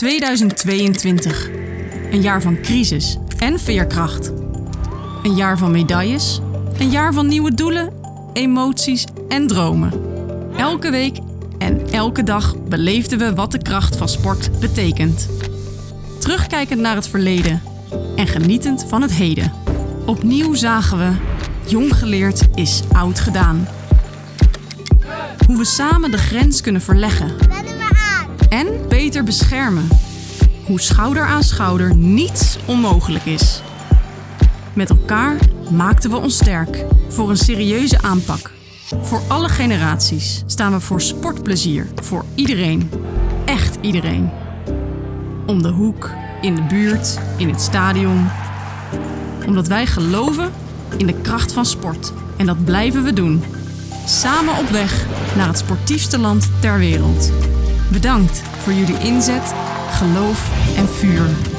2022. Een jaar van crisis en veerkracht. Een jaar van medailles. Een jaar van nieuwe doelen, emoties en dromen. Elke week en elke dag beleefden we wat de kracht van sport betekent. Terugkijkend naar het verleden en genietend van het heden. Opnieuw zagen we, jong geleerd is oud gedaan. Hoe we samen de grens kunnen verleggen en beter beschermen. Hoe schouder aan schouder niets onmogelijk is. Met elkaar maakten we ons sterk voor een serieuze aanpak. Voor alle generaties staan we voor sportplezier voor iedereen. Echt iedereen. Om de hoek, in de buurt, in het stadion. Omdat wij geloven in de kracht van sport. En dat blijven we doen. Samen op weg naar het sportiefste land ter wereld. Bedankt voor jullie inzet, geloof en vuur.